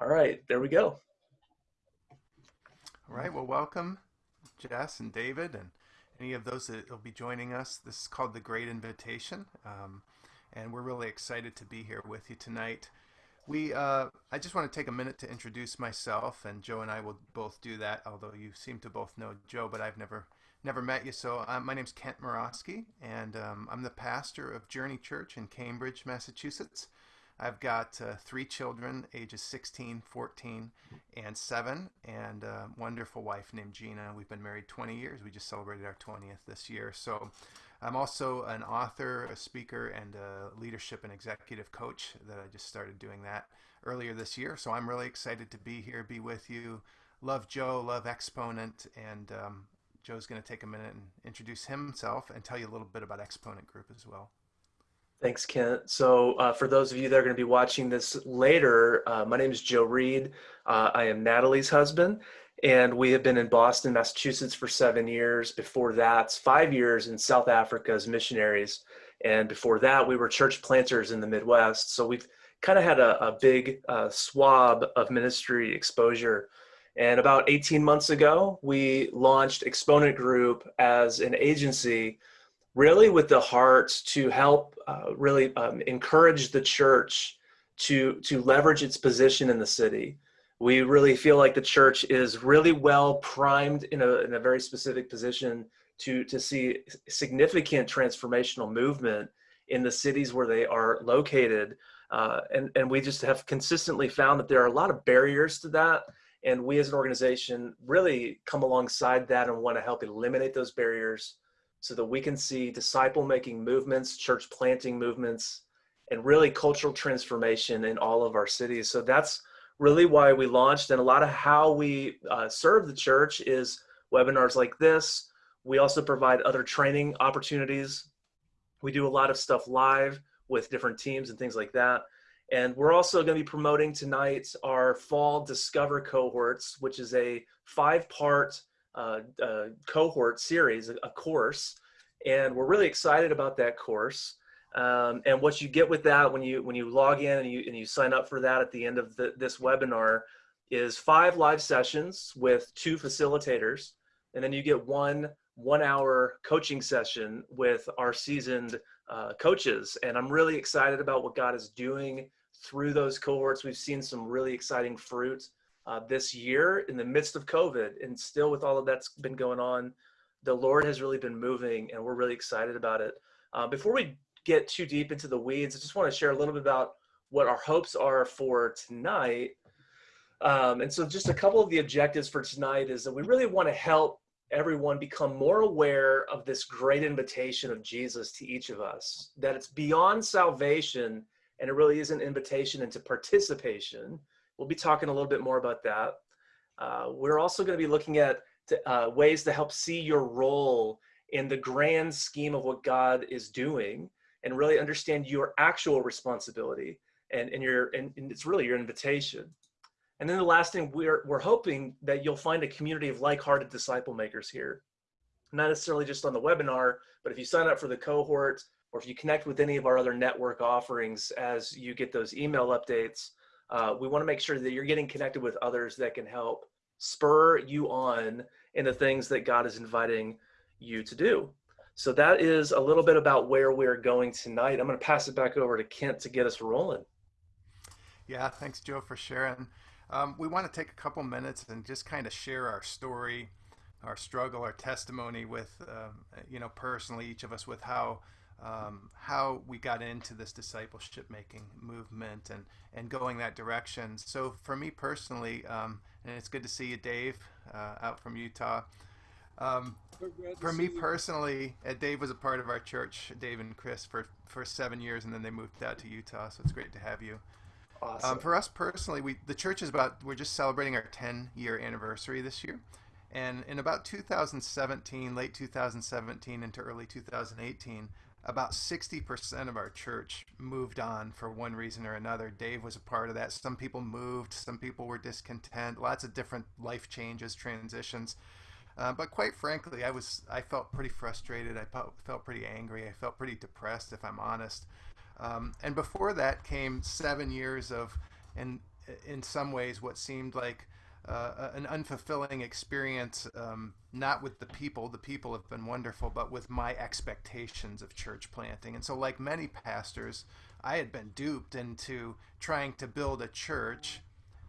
All right, there we go. All right, well, welcome, Jess and David, and any of those that will be joining us. This is called The Great Invitation, um, and we're really excited to be here with you tonight. We, uh, I just want to take a minute to introduce myself, and Joe and I will both do that. Although you seem to both know Joe, but I've never, never met you. So uh, my name's Kent Morosky, and um, I'm the pastor of Journey Church in Cambridge, Massachusetts. I've got uh, three children, ages 16, 14, and 7, and a wonderful wife named Gina. We've been married 20 years. We just celebrated our 20th this year. So I'm also an author, a speaker, and a leadership and executive coach that I just started doing that earlier this year. So I'm really excited to be here, be with you. Love Joe, love Exponent, and um, Joe's going to take a minute and introduce himself and tell you a little bit about Exponent Group as well. Thanks, Kent. So uh, for those of you that are going to be watching this later, uh, my name is Joe Reed. Uh, I am Natalie's husband, and we have been in Boston, Massachusetts for seven years. Before that, five years in South Africa as missionaries. And before that, we were church planters in the Midwest. So we've kind of had a, a big uh, swab of ministry exposure. And about 18 months ago, we launched Exponent Group as an agency really with the heart to help uh, really um, encourage the church to to leverage its position in the city. We really feel like the church is really well primed in a, in a very specific position to, to see significant transformational movement in the cities where they are located. Uh, and, and we just have consistently found that there are a lot of barriers to that. And we as an organization really come alongside that and want to help eliminate those barriers so that we can see disciple making movements, church planting movements, and really cultural transformation in all of our cities. So that's really why we launched. And a lot of how we uh, serve the church is webinars like this. We also provide other training opportunities. We do a lot of stuff live with different teams and things like that. And we're also going to be promoting tonight our fall Discover cohorts, which is a five part uh, uh, cohort series, a, course, and we're really excited about that course. Um, and what you get with that when you when you log in and you and you sign up for that at the end of the, this webinar is five live sessions with two facilitators, and then you get one one hour coaching session with our seasoned uh, coaches. And I'm really excited about what God is doing through those cohorts. We've seen some really exciting fruit uh, this year in the midst of COVID and still with all of that's been going on, the Lord has really been moving and we're really excited about it. Uh, before we get too deep into the weeds, I just want to share a little bit about what our hopes are for tonight. Um, and so just a couple of the objectives for tonight is that we really want to help everyone become more aware of this great invitation of Jesus to each of us, that it's beyond salvation and it really is an invitation into participation We'll be talking a little bit more about that. Uh, we're also going to be looking at uh, ways to help see your role in the grand scheme of what God is doing and really understand your actual responsibility and, and, your, and, and it's really your invitation. And then the last thing, we're, we're hoping that you'll find a community of like-hearted disciple makers here. Not necessarily just on the webinar, but if you sign up for the cohort or if you connect with any of our other network offerings as you get those email updates, uh, we want to make sure that you're getting connected with others that can help spur you on in the things that God is inviting you to do. So that is a little bit about where we're going tonight. I'm going to pass it back over to Kent to get us rolling. Yeah, thanks, Joe, for sharing. Um, we want to take a couple minutes and just kind of share our story, our struggle, our testimony with, um, you know, personally, each of us with how um, how we got into this discipleship making movement and, and going that direction. So for me personally, um, and it's good to see you, Dave, uh, out from Utah. Um, for me personally, uh, Dave was a part of our church, Dave and Chris, for, for seven years, and then they moved out to Utah. So it's great to have you. Um, awesome. for us personally, we the church is about we're just celebrating our 10 year anniversary this year. And in about 2017, late 2017 into early 2018, about 60% of our church moved on for one reason or another. Dave was a part of that. Some people moved, some people were discontent, lots of different life changes, transitions. Uh, but quite frankly, I was I felt pretty frustrated. I felt, pretty angry. I felt pretty depressed, if I'm honest. Um, and before that came seven years of and in some ways what seemed like uh, an unfulfilling experience, um, not with the people, the people have been wonderful, but with my expectations of church planting. And so, like many pastors, I had been duped into trying to build a church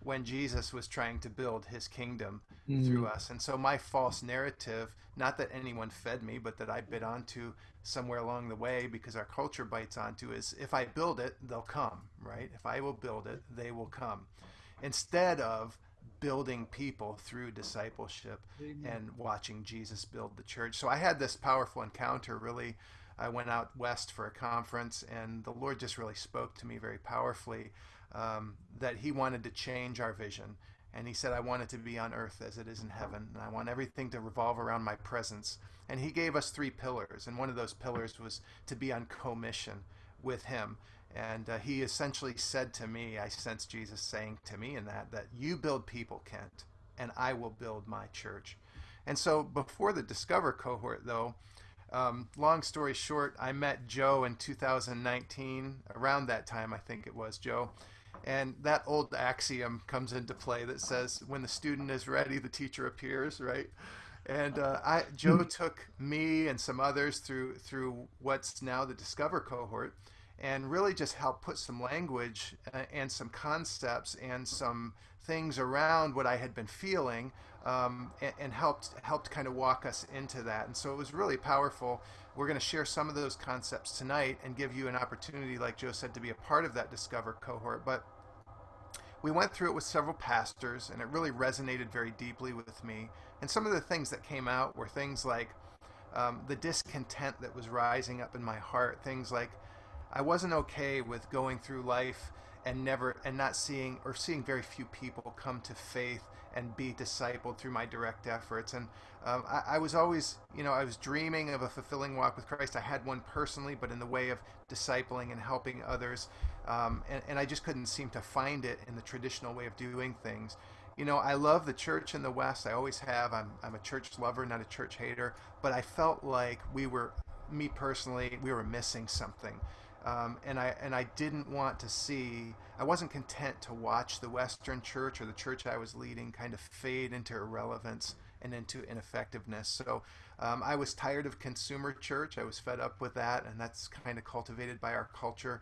when Jesus was trying to build his kingdom mm. through us. And so my false narrative, not that anyone fed me, but that I bit onto somewhere along the way because our culture bites onto is if I build it, they'll come, right? If I will build it, they will come. Instead of building people through discipleship Amen. and watching Jesus build the church. So I had this powerful encounter really I went out west for a conference, and the Lord just really spoke to me very powerfully um, that He wanted to change our vision. And He said, I want it to be on earth as it is in heaven. And I want everything to revolve around my presence. And He gave us three pillars. And one of those pillars was to be on commission with Him. And uh, He essentially said to me, I sense Jesus saying to me in that, that you build people, Kent, and I will build my church. And so before the Discover cohort, though, um, long story short, I met Joe in 2019, around that time, I think it was, Joe. And that old axiom comes into play that says, when the student is ready, the teacher appears, right? And uh, I, Joe hmm. took me and some others through through what's now the Discover cohort, and really just help put some language uh, and some concepts and some things around what I had been feeling um, and, and, helped helped kind of walk us into that. And so it was really powerful. We're going to share some of those concepts tonight and give you an opportunity, like Joe said, to be a part of that Discover cohort. But we went through it with several pastors, and it really resonated very deeply with me. And some of the things that came out were things like um, the discontent that was rising up in my heart. Things like I wasn't okay with going through life and never and not seeing or seeing very few people come to faith and be discipled through my direct efforts. And um, I, I, was always, you know, I was dreaming of a fulfilling walk with Christ. I had one personally, but in the way of discipling and helping others. Um, and, and I just couldn't seem to find it in the traditional way of doing things. You know, I love the church in the West. I always have. I'm, I'm a church lover, not a church hater. But I felt like we were, me personally, we were missing something. Um, and I and I didn't want to see. I wasn't content to watch the Western church or the church I was leading kind of fade into irrelevance and into ineffectiveness. So um, I was tired of consumer church. I was fed up with that, and that's kind of cultivated by our culture.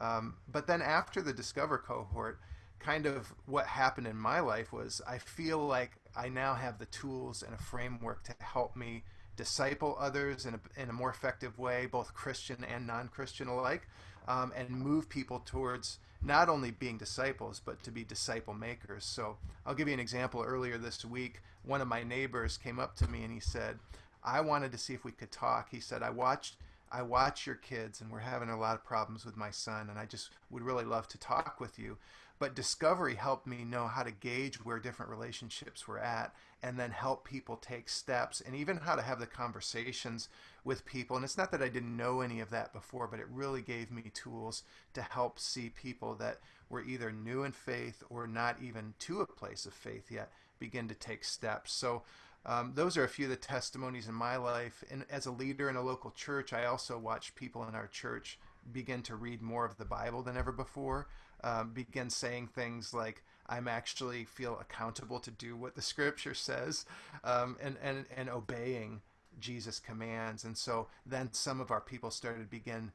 Um, but then after the Discover cohort, kind of what happened in my life was I feel like I now have the tools and a framework to help me disciple others in a, in a more effective way, both Christian and non Christian alike, um, and move people towards not only being disciples, but to be disciple makers. So I'll give you an example. Earlier this week, one of my neighbors came up to me and he said, I wanted to see if we could talk. He said, I watched. I watch your kids, and we're having a lot of problems with my son, and I just would really love to talk with you. But discovery helped me know how to gauge where different relationships were at and then help people take steps and even how to have the conversations with people. And it's not that I didn't know any of that before, but it really gave me tools to help see people that were either new in faith or not even to a place of faith yet begin to take steps. So um, those are a few of the testimonies in my life. And as a leader in a local church, I also watch people in our church begin to read more of the Bible than ever before um, begin saying things like, I'm actually feel accountable to do what the scripture says um, and, and, and obeying Jesus' commands. And so then some of our people started to begin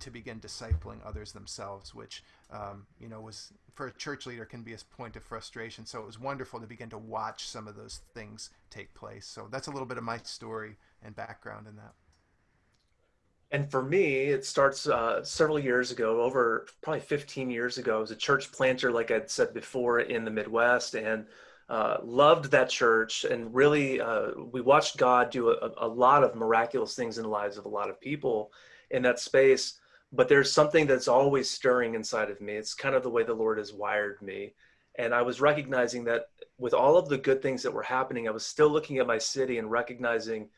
to begin discipling others themselves, which um, you know was for a church leader can be a point of frustration. So it was wonderful to begin to watch some of those things take place. So that's a little bit of my story and background in that. And for me, it starts uh, several years ago, over probably 15 years ago. I was a church planter, like I'd said before, in the Midwest, and uh, loved that church. And really, uh, we watched God do a, a, lot of miraculous things in the lives of a lot of people in that space. But there's something that's always stirring inside of me. It's kind of the way the Lord has wired me. And I was recognizing that with all of the good things that were happening, I was still looking at my city and recognizing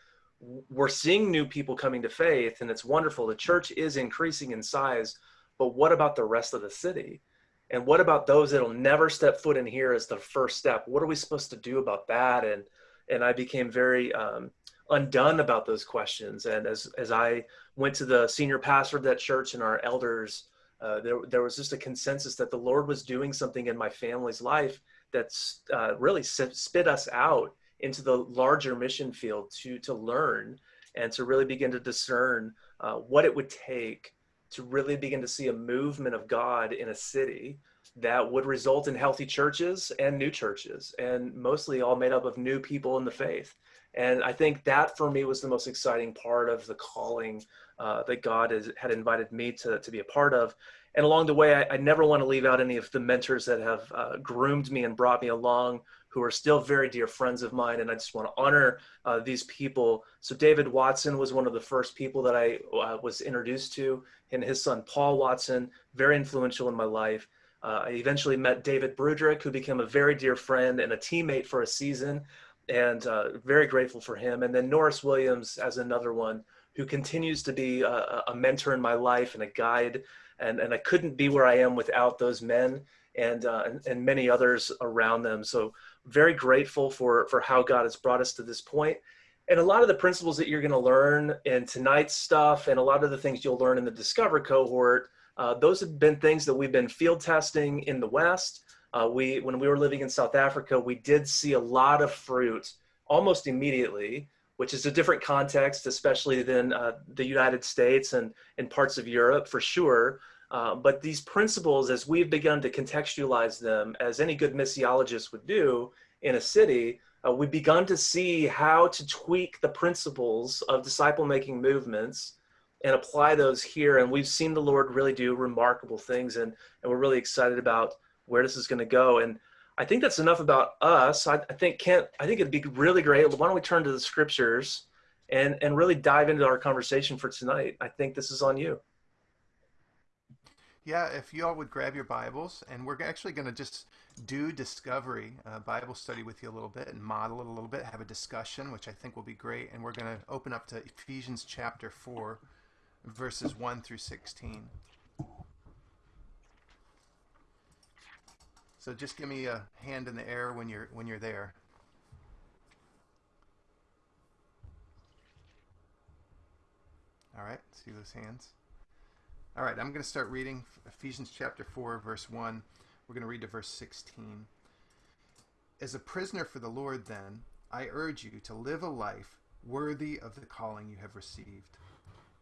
we're seeing new people coming to faith and it's wonderful. The church is increasing in size but what about the rest of the city? And what about those that'll never step foot in here as the first step? What are we supposed to do about that? And and i became very um, undone about those questions. And as as i went to the senior pastor of that church and our elders Uh, there, there was just a consensus that the Lord was doing something in my family's life that's uh, really spit us out into the larger mission field to to learn and to really begin to discern uh, what it would take to really begin to see a movement of God in a city that would result in healthy churches and new churches, and mostly all made up of new people in the faith. And I think that for me was the most exciting part of the calling uh, that God has, had invited me to, to be a part of. And along the way, I, I never want to leave out any of the mentors that have uh, groomed me and brought me along, who are still very dear friends of mine. And I just want to honor uh, these people. So, David Watson was one of the first people that I uh, was introduced to, and his son, Paul Watson, very influential in my life. Uh, I eventually met David Broodryk, who became a very dear friend and a teammate for a season, and uh, very grateful for him. And then Norris Williams as another one who continues to be a, a, mentor in my life and a guide. And, and I couldn't be where I am without those men and, uh, and, and many others around them. So very grateful for, for how God has brought us to this point. And a lot of the principles that you're going to learn in tonight's stuff and a lot of the things you'll learn in the Discover cohort uh, those have been things that we've been field testing in the West. Uh, we, when we were living in South Africa, we did see a lot of fruit almost immediately, which is a different context, especially than uh, the United States and in parts of Europe for sure. Uh, but these principles, as we've begun to contextualize them, as any good missiologist would do in a city, uh, we've begun to see how to tweak the principles of disciple making movements and apply those here. And we've seen the Lord really do remarkable things, and, and we're really excited about where this is going to go. And I think that's enough about us. I, I think Kent, I think it'd be really great. Why don't we turn to the scriptures and and really dive into our conversation for tonight? I think this is on you. Yeah, if you all would grab your Bibles, and we're actually going to just do discovery uh, Bible study with you a little bit and model it a little bit, have a discussion, which I think will be great. And we're going to open up to Ephesians chapter 4 verses 1 through 16. So just give me a hand in the air when you're when you're there. All right, see those hands? All right, I'm going to start reading Ephesians chapter 4 verse 1. We're going to read to verse 16. As a prisoner for the Lord then, I urge you to live a life worthy of the calling you have received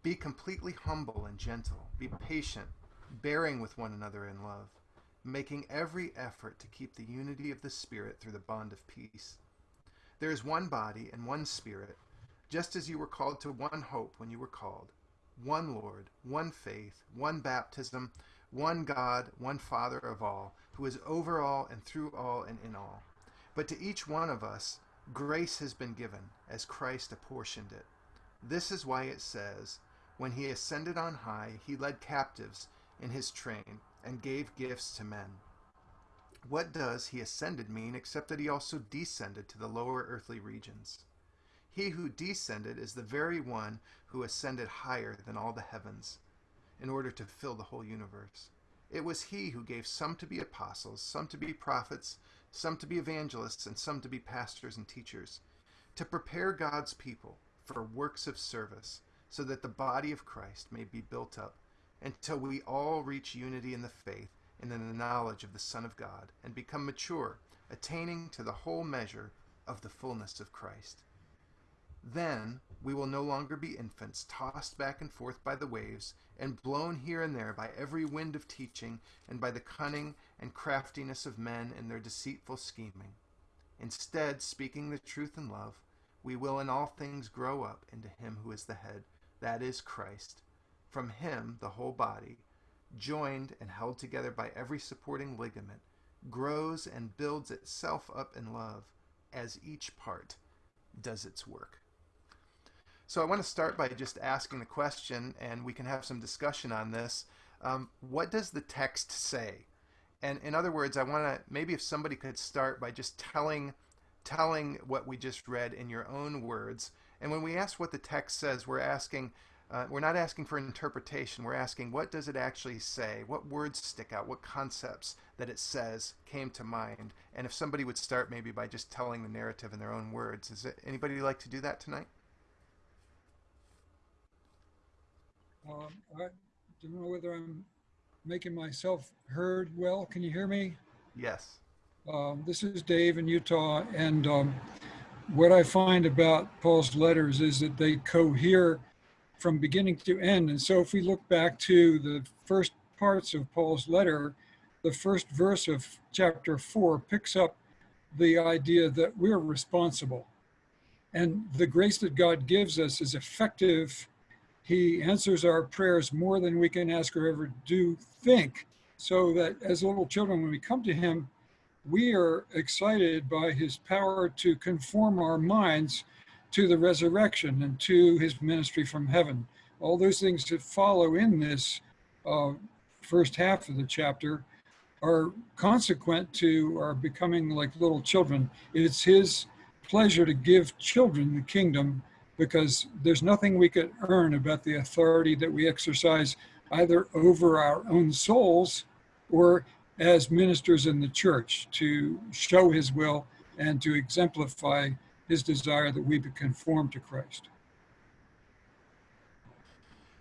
be completely humble and gentle. Be patient, bearing with one another in love, making every effort to keep the unity of the Spirit through the bond of peace. There is one body and one Spirit, just as you were called to one hope when you were called, one Lord, one faith, one baptism, one God, one Father of all, who is over all and through all and in all. But to each one of us, grace has been given, as Christ apportioned it. This is why it says, when he ascended on high, he led captives in his train and gave gifts to men. What does he ascended mean except that he also descended to the lower earthly regions? He who descended is the very one who ascended higher than all the heavens, in order to fill the whole universe. It was he who gave some to be apostles, some to be prophets, some to be evangelists, and some to be pastors and teachers, to prepare God's people for works of service so that the body of Christ may be built up until we all reach unity in the faith and in the knowledge of the Son of God and become mature, attaining to the whole measure of the fullness of Christ. Then we will no longer be infants, tossed back and forth by the waves, and blown here and there by every wind of teaching, and by the cunning and craftiness of men and their deceitful scheming. Instead, speaking the truth in love, we will in all things grow up into Him who is the head that is Christ. From him, the whole body, joined and held together by every supporting ligament, grows and builds itself up in love as each part does its work. So I want to start by just asking the question, and we can have some discussion on this. Um, what does the text say? And in other words, I want to maybe if somebody could start by just telling telling what we just read in your own words and when we ask what the text says, we're asking, uh, we're not asking for interpretation. We're asking, what does it actually say? What words stick out? What concepts that it says came to mind? And if somebody would start maybe by just telling the narrative in their own words, is it anybody like to do that tonight? Um, I don't know whether I'm making myself heard well. Can you hear me? Yes. Um, this is Dave in Utah, and um, what I find about Paul's letters is that they cohere from beginning to end. And so, if we look back to the first parts of Paul's letter, the first verse of chapter four picks up the idea that we're responsible. And the grace that God gives us is effective. He answers our prayers more than we can ask or ever do think. So that as little children, when we come to Him, we are excited by His power to conform our minds to the resurrection and to His ministry from heaven. All those things that follow in this uh, first half of the chapter are consequent to our becoming like little children. It's His pleasure to give children the kingdom because there's nothing we could earn about the authority that we exercise either over our own souls or as ministers in the church to show his will and to exemplify his desire that we be conformed to Christ.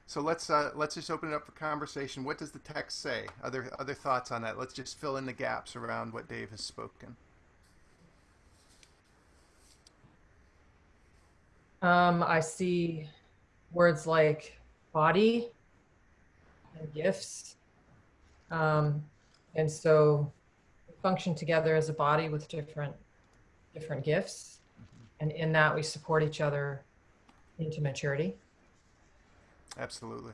So let's uh, let's just open it up for conversation. What does the text say? Other other thoughts on that? Let's just fill in the gaps around what Dave has spoken. Um, I see words like body and gifts. Um, and so function together as a body with different different gifts. And in that we support each other into maturity. Absolutely.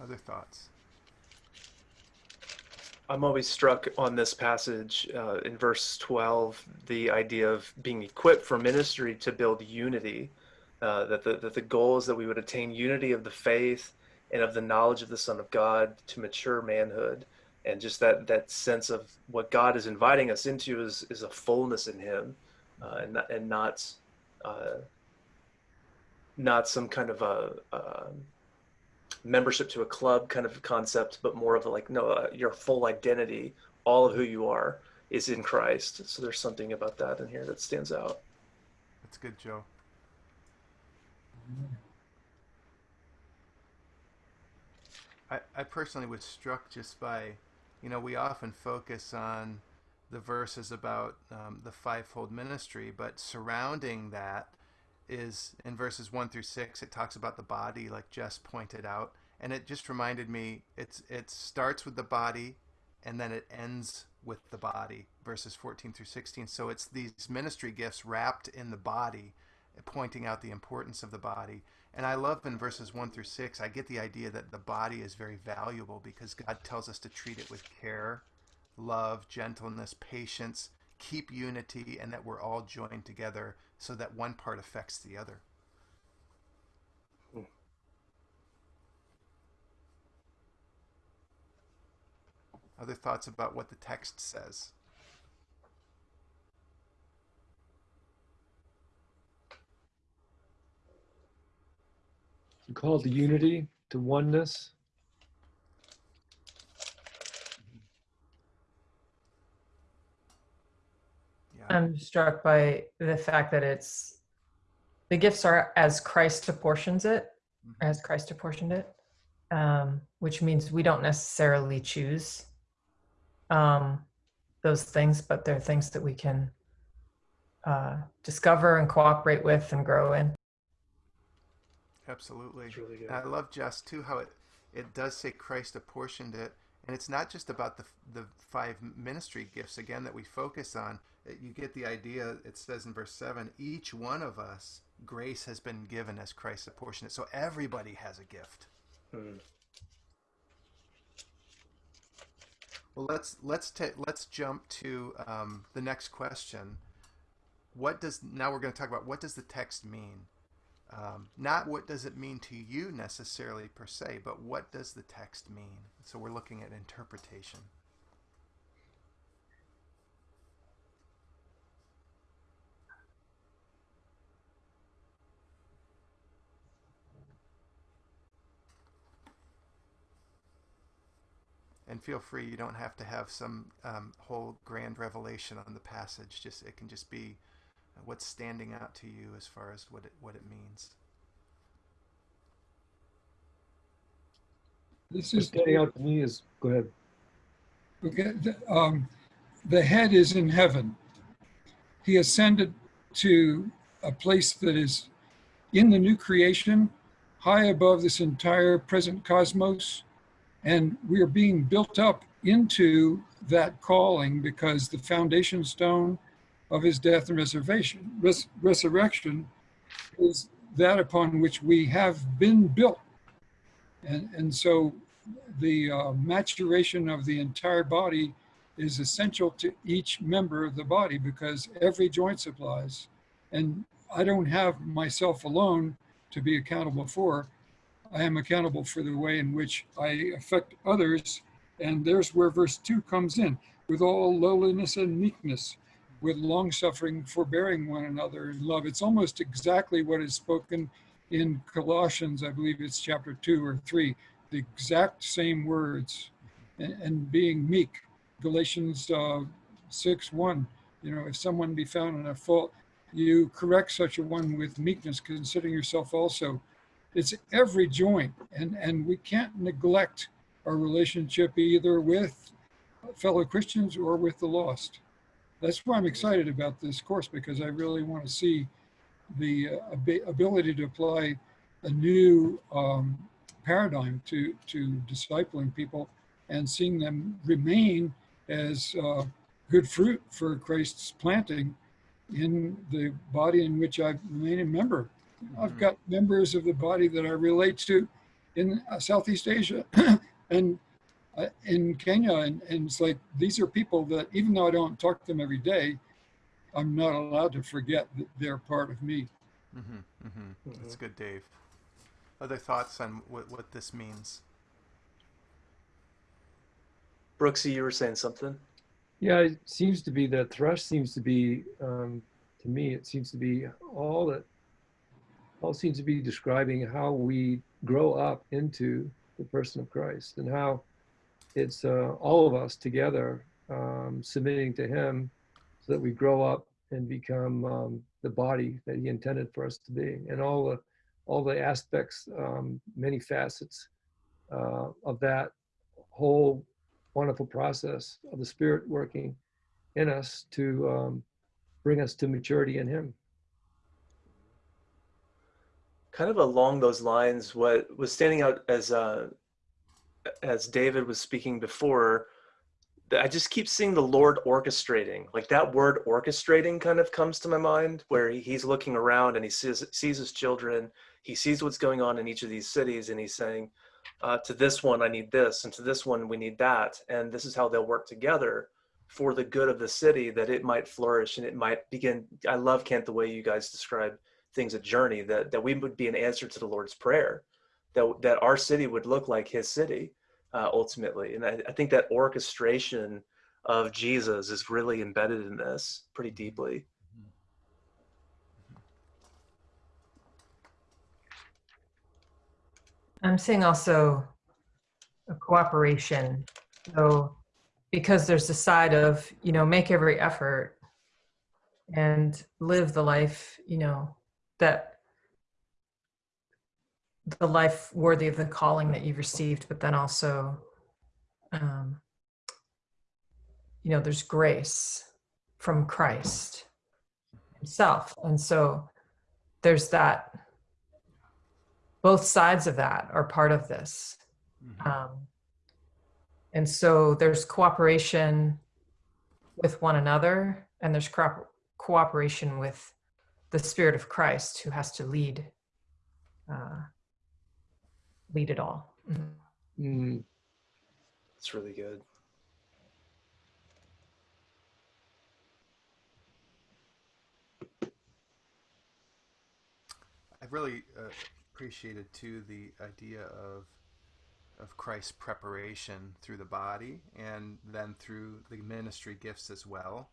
Other thoughts? I'm always struck on this passage uh, in verse 12, the idea of being equipped for ministry to build unity. Uh, that, the, that the goal is that we would attain unity of the faith and of the knowledge of the Son of God to mature manhood. And just that, that sense of what God is inviting us into is, is a fullness in Him uh, and, not, and not, uh, not some kind of a, a membership to a club kind of concept, but more of a like, no, uh, your full identity, all of who you are is in Christ. So there's something about that in here that stands out. That's good, Joe. I, I personally was struck just by, you know, we often focus on the verses about um, the fivefold ministry, but surrounding that is in verses one through six. It talks about the body, like Jess pointed out, and it just reminded me. It's it starts with the body, and then it ends with the body. Verses fourteen through sixteen. So it's these ministry gifts wrapped in the body, pointing out the importance of the body. And I love in verses 1 through 6, I get the idea that the body is very valuable because God tells us to treat it with care, love, gentleness, patience, keep unity, and that we're all joined together so that one part affects the other. Hmm. Other thoughts about what the text says? You call the unity, the oneness. I'm struck by the fact that it's the gifts are as Christ apportions it, Mhm. as Christ apportioned it, um, which means we don't necessarily choose um, those things, but they're things that we can uh, discover and cooperate with and grow in. Absolutely. Really good. I love Jess too how it it does say Christ apportioned it, and it's not just about the the five ministry gifts again that we focus on. You get the idea. It says in verse seven, each one of us grace has been given as Christ apportioned it. So everybody has a gift. Mm. Well, let's let's ta- let's jump to um, the next question. What does now we're going to talk about what does the text mean? Um, not what does it mean to you necessarily per se, but what does the text mean? So we're looking at interpretation. And feel free, you don't have to have some um, whole grand revelation on the passage. Just it can just be what's standing out to you as far as what it what it means. This is standing out to me is, go ahead. Okay, um, the head is in heaven. He ascended to a place that is in the new creation, high above this entire present cosmos. And we are being built up into that calling because the foundation stone of his death and resurrection, res- resurrection is that upon which we have been built. And, and so the uh, maturation of the entire body is essential to each member of the body because every joint supplies. And I don't have myself alone to be accountable for. I am accountable for the way in which I affect others. And there's where verse 2 comes in with all lowliness and meekness, with long suffering, forbearing one another in love. It's almost exactly what is spoken in Colossians, I believe it's chapter 2 or 3 the exact same words and, and being meek. Galatians uh, 6 1, you know, if someone be found in a fault, you correct such a one with meekness, considering yourself also. It's every joint, and, and we can't neglect our relationship either with fellow Christians or with the lost. That's why I'm excited about this course because I really want to see the uh, ability to apply a new um, paradigm to to discipling people and seeing them remain as uh, good fruit for Christ's planting in the body in which I remain a member. I've got members of the body that I relate to in uh, Southeast Asia and uh, in Kenya, and, and it's like these are people that even though I don't talk to them every day, I'm not allowed to forget that they're part of me. Mm-hmm, mm-hmm. That's good, Dave. Other thoughts on what, what this means? Brooksy, you were saying something? Yeah, it seems to be that thrush seems to be, um, to me, it seems to be all that, all seems to be describing how we grow up into the person of Christ and how it's uh, all of us together um, submitting to Him so that we grow up and become um, the body that He intended for us to be, and all the all the aspects, um, many facets uh, of that whole wonderful process of the Spirit working in us to um, bring us to maturity in Him. Kind of along those lines, what was standing out as uh, as David was speaking before, I just keep seeing the Lord orchestrating. Like that word orchestrating kind of comes to my mind, where he's looking around and he sees sees his children, he sees what's going on in each of these cities, and he's saying, uh, "To this one, I need this, and to this one, we need that, and this is how they'll work together for the good of the city, that it might flourish and it might begin." I love Kent the way you guys describe things a journey that that we would be an answer to the Lord's prayer, that that our city would look like His city uh, ultimately. And I, I, think that orchestration of Jesus is really embedded in this pretty deeply. I'm seeing also a cooperation. So because there's the side of, you know, make every effort and live the life, you know, that the life worthy of the calling that you've received, but then also, um, you know, there's grace from Christ Himself. And so there's that, both sides of that are part of this. Mm-hmm. Um, and so there's cooperation with one another, and there's co- cooperation with the Spirit of Christ who has to lead. Uh, lead it all. Mm-hmm. Mm. It's really good. I've really uh, appreciated too the idea of of Christ's preparation through the body and then through the ministry gifts as well.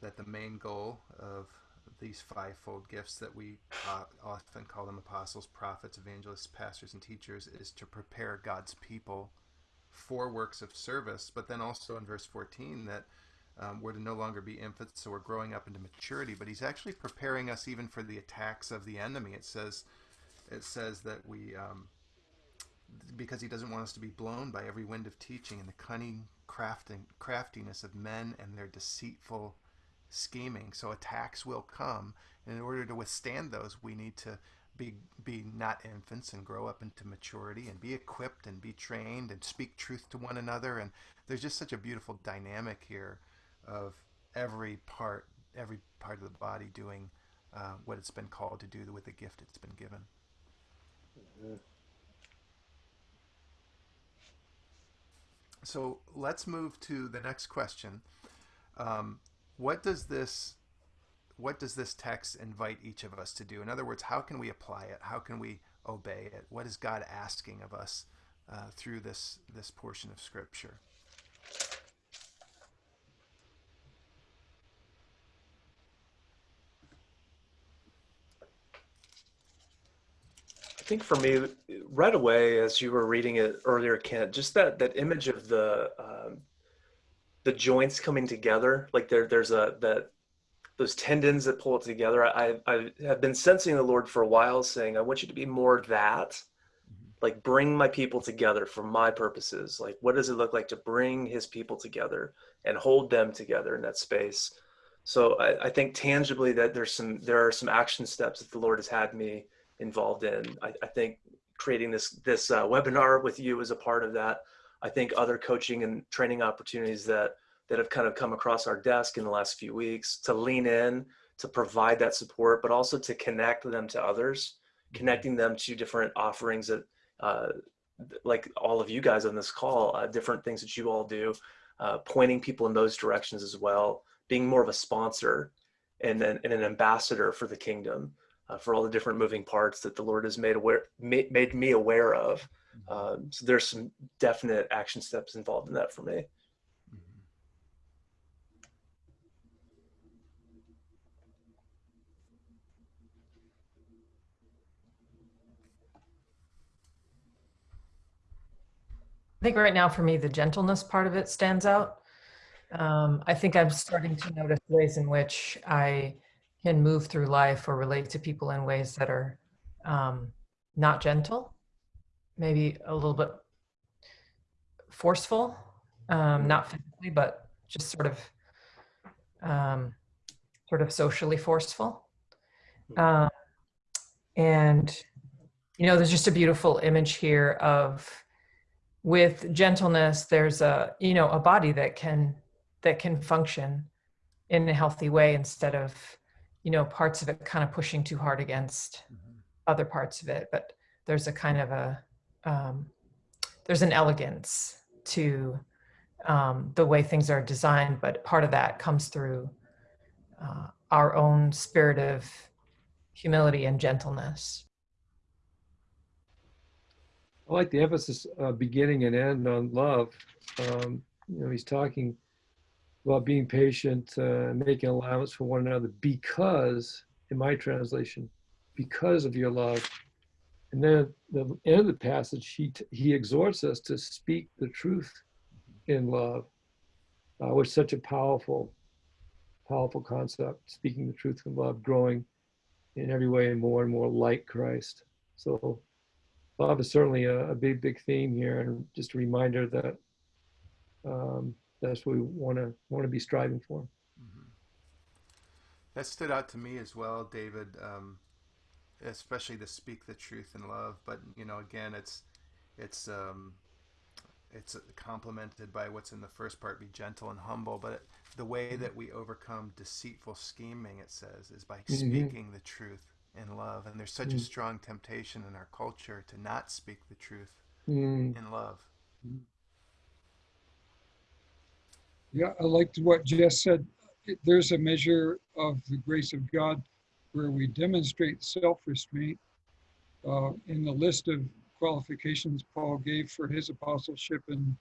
That the main goal of these fivefold gifts that we uh, often call them apostles, prophets, evangelists, pastors, and teachers is to prepare God's people for works of service. But then also in verse 14 that um, we're to no longer be infants, so we're growing up into maturity. But He's actually preparing us even for the attacks of the enemy. It says, it says that we um, because he doesn't want us to be blown by every wind of teaching and the cunning crafting, craftiness of men and their deceitful scheming. So attacks will come. And in order to withstand those, we need to be, be not infants and grow up into maturity and be equipped and be trained and speak truth to one another. And there's just such a beautiful dynamic here of every part, every part of the body doing uh, what it's been called to do with the gift it's been given. So let's move to the next question. Um, what does this what does this text invite each of us to do? In other words, how can we apply it? How can we obey it? What is God asking of us uh, through this this portion of Scripture? I think for me, right away, as you were reading it earlier, Kent, just that that image of the um, the joints coming together, like there there's a that those tendons that pull it together. I I have been sensing the Lord for a while, saying, I want you to be more that, like bring my people together for my purposes. Like, what does it look like to bring His people together and hold them together in that space? So I, I think tangibly that there's some there are some action steps that the Lord has had me involved in. I, I think creating this this uh, webinar with you is a part of that. I think other coaching and training opportunities that that have kind of come across our desk in the last few weeks to lean in to provide that support, but also to connect them to others, connecting them to different offerings that, uh, like all of you guys on this call, uh, different things that you all do, uh, pointing people in those directions as well, being more of a sponsor and, then and an ambassador for the kingdom uh, for all the different moving parts that the Lord has made aware made, made me aware of. Um, so there's some definite action steps involved in that for me. I think right now for me, the gentleness part of it stands out. Um, I think I'm starting to notice ways in which I can move through life or relate to people in ways that are um, not gentle, maybe a little bit forceful, um, not physically, but just sort of, um, sort of socially forceful. Um, and you know, there's just a beautiful image here of with gentleness. There's a you know a body that can that can function in a healthy way instead of you know parts of it kind of pushing too hard against Mhm. other parts of it but there's a kind of a um, there's an elegance to um, the way things are designed but part of that comes through uh, our own spirit of humility and gentleness I like the emphasis, uh, beginning and end on love. Um, you know, he's talking about being patient, uh, making allowance for one another because, in my translation, because of your love. And then at the end of the passage, he, he exhorts us to speak the truth in love, uh, which is such a powerful, powerful concept, speaking the truth in love, growing in every way more and more like Christ. So love is certainly a, a big, big theme here, and just a reminder that um, that's what we want to want to be striving for. Mhm. That stood out to me as well, David. Um, especially to speak the truth in love, but you know, again, it's it's um, it's complemented by what's in the first part: be gentle and humble. But it, the way that we overcome deceitful scheming, it says, is by Mhm. speaking the truth in love. And there's such a Mm. strong temptation in our culture to not speak the truth Mm, in love. Yeah, I liked what Jess said. There's a measure of the grace of God where we demonstrate self-restraint. Uh, in the list of qualifications Paul gave for his apostleship in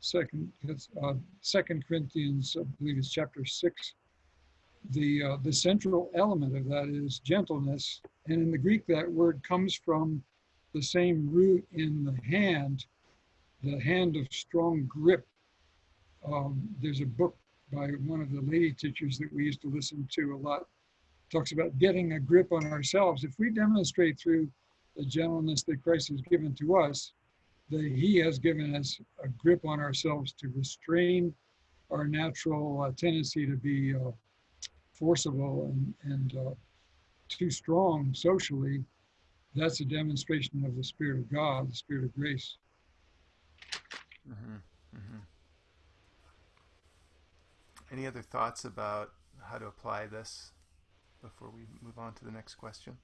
second, uh, second Corinthians, I believe it's chapter six. The, uh, the central element of that is gentleness. And in the Greek, that word comes from the same root in the hand, the hand of strong grip um, there's a book by one of the lady teachers that we used to listen to a lot talks about getting a grip on ourselves. If we demonstrate through the gentleness that christ has given to us that he has given us a grip on ourselves to restrain our natural uh, tendency to be uh, forcible and, and uh, too strong socially, that's a demonstration of the Spirit of God, the Spirit of grace. hmm hmm Any other thoughts about how to apply this before we move on to the next question?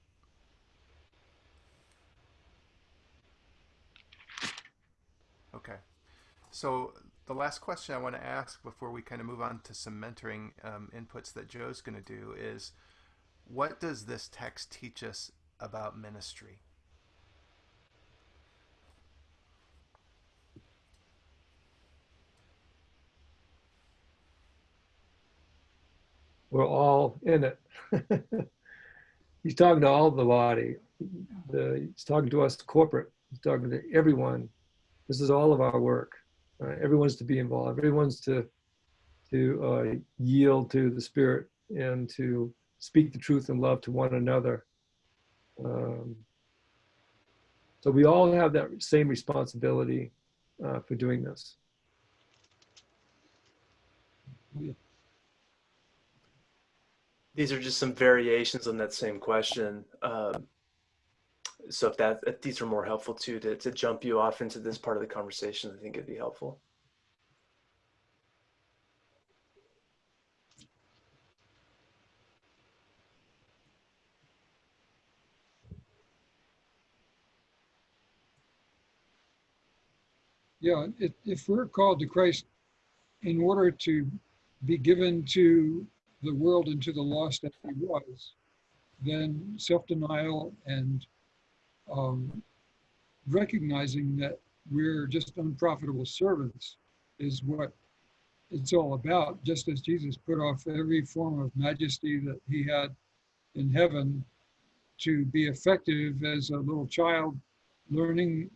Okay. So the last question I want to ask before we kind of move on to some mentoring um, inputs that Joe's going to do is, what does this text teach us about ministry? We're all in it. he's talking to all the body. The, he's talking to us corporate. He's talking to everyone. This is all of our work. Uh, everyone's to be involved. Everyone's to to uh, yield to the Spirit and to speak the truth and love to one another. Um, so we all have that same responsibility uh, for doing this. These are just some variations on that same question. Um, so if that if these are more helpful too to, to jump you off into this part of the conversation, I think it'd be helpful. Yeah, if, if we're called to Christ in order to be given to the world into the lost that he was, then self-denial and um, recognizing that we're just unprofitable servants is what it's all about. Just as Jesus put off every form of majesty that he had in heaven to be effective as a little child, learning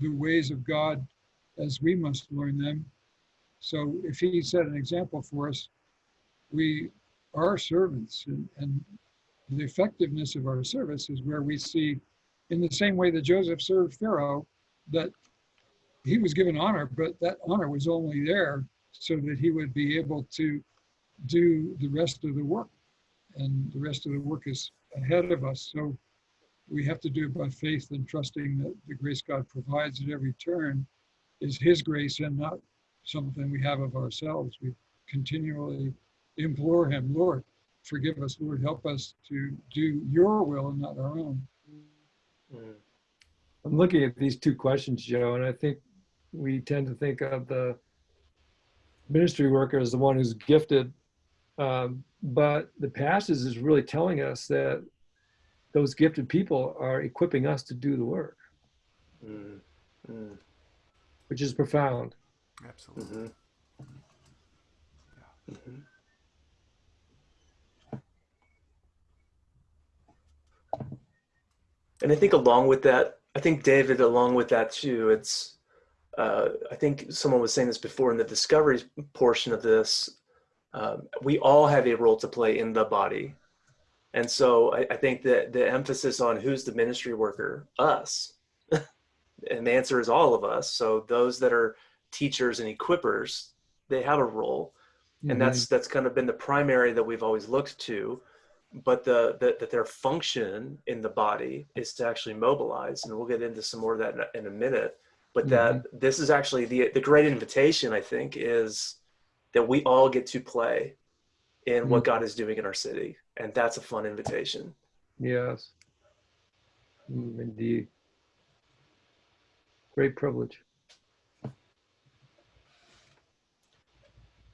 the ways of God as we must learn them. So if he set an example for us, we are servants and, and the effectiveness of our service is where we see in the same way that Joseph served Pharaoh, that he was given honor, but that honor was only there so that he would be able to do the rest of the work. And the rest of the work is ahead of us. So we have to do it by faith and trusting that the grace God provides at every turn is his grace and not something we have of ourselves. We continually implore him, Lord, forgive us, Lord, help us to do your will and not our own. Mm. I'm looking at these two questions, Joe, and I think we tend to think of the ministry worker as the one who's gifted. Um, but the passage is really telling us that those gifted people are equipping us to do the work, Mm. Mm. which is profound. Absolutely. Mhm. Mhm. And I think along with that, I think David, along with that too, it's, uh, I think someone was saying this before in the discovery portion of this, um, we all have a role to play in the body. And so I, I think that the emphasis on who's the ministry worker, us, and the answer is all of us. So those that are teachers and equippers, they have a role. And that's that's kind of been the primary that we've always looked to but the, the that their function in the body is to actually mobilize and we'll get into some more of that in a, in a minute. But that this is actually the the great invitation i think is that we all get to play in what god is doing in our city and that's a fun invitation. Yes, Mm, indeed. Great privilege.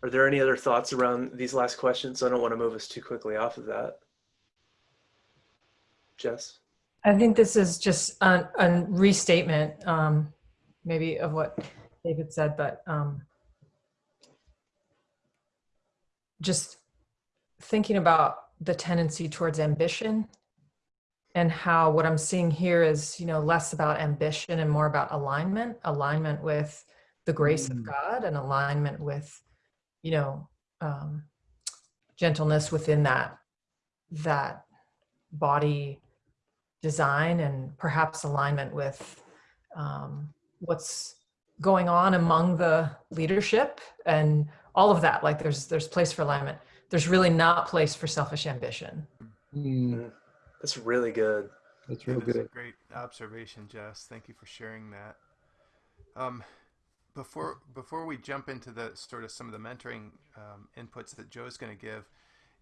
Are there any other thoughts around these last questions? I don't want to move us too quickly off of that. Jess? I think this is just a, a restatement, um, maybe of what David said, but um, just thinking about the tendency towards ambition and how what I'm seeing here is, you know, less about ambition and more about alignment, alignment with the grace of Mm. God and alignment with, you know, um, gentleness within that that body design and perhaps alignment with um, what's going on among the leadership and all of that. Like there's there's place for alignment. There's really not place for selfish ambition. Mm, That's really good. that's real That is a good. great observation, Jess. Thank you for sharing that. Um, before before we jump into the sort of some of the mentoring um, inputs that Joe's going to give,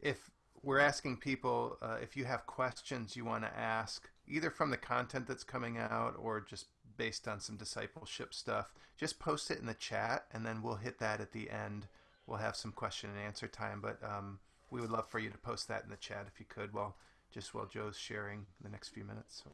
if we're asking people uh, if you have questions you want to ask, either from the content that's coming out or just based on some discipleship stuff, just post it in the chat, and then we'll hit that at the end. We'll have some question and answer time, but um, we would love for you to post that in the chat if you could, while just while Joe's sharing the next few minutes. So.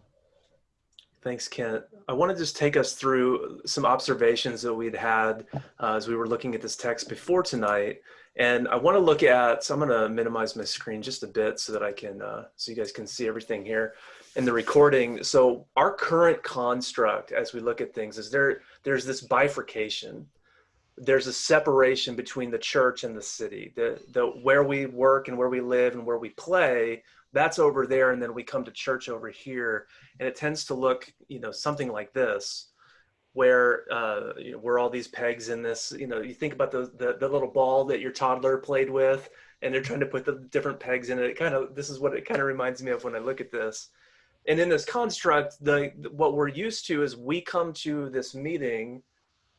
Thanks, Kent. I want to just take us through some observations that we'd had uh, as we were looking at this text before tonight. And I want to look at, so I'm going to minimize my screen just a bit so that I can, uh, so you guys can see everything here in the recording. So our current construct as we look at things is there, there's this bifurcation. There's a separation between the church and the city, the, the where we work and where we live and where we play, that's over there. And then we come to church over here. And it tends to look you know something like this where uh, you know, where all these pegs in this you know you think about the, the the little ball that your toddler played with and they're trying to put the different pegs in it. It kind of this is what it kind of reminds me of when i look at this. And in this construct the what we're used to is we come to this meeting